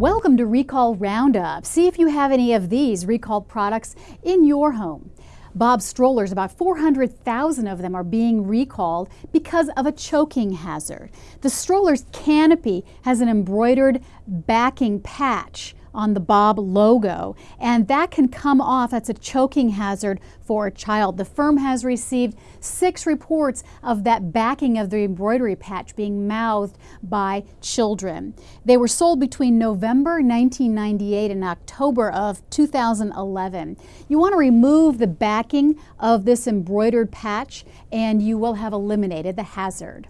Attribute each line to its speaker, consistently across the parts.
Speaker 1: Welcome to Recall Roundup. See if you have any of these recalled products in your home. Bob strollers, about 400,000 of them are being recalled because of a choking hazard. The stroller's canopy has an embroidered backing patch on the Bob logo, and that can come off. That's a choking hazard for a child. The firm has received six reports of that backing of the embroidery patch being mouthed by children. They were sold between November 1998 and October of 2011. You want to remove the backing of this embroidered patch and you will have eliminated the hazard.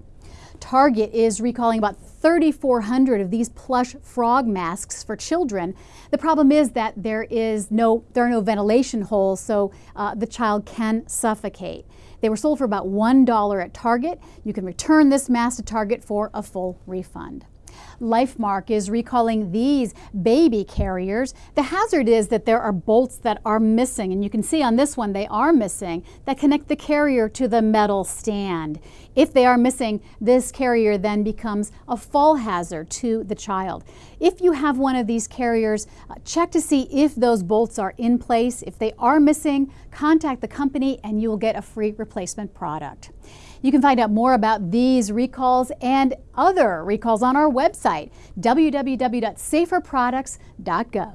Speaker 1: Target is recalling about 3,400 of these plush frog masks for children. The problem is that there is no, there are no ventilation holes, so uh, the child can suffocate. They were sold for about $1 at Target. You can return this mask to Target for a full refund. Lifemark is recalling these baby carriers. The hazard is that there are bolts that are missing, and you can see on this one they are missing, that connect the carrier to the metal stand. If they are missing, this carrier then becomes a fall hazard to the child. If you have one of these carriers, uh, check to see if those bolts are in place. If they are missing, contact the company and you will get a free replacement product. You can find out more about these recalls and other recalls on our website, www.saferproducts.gov.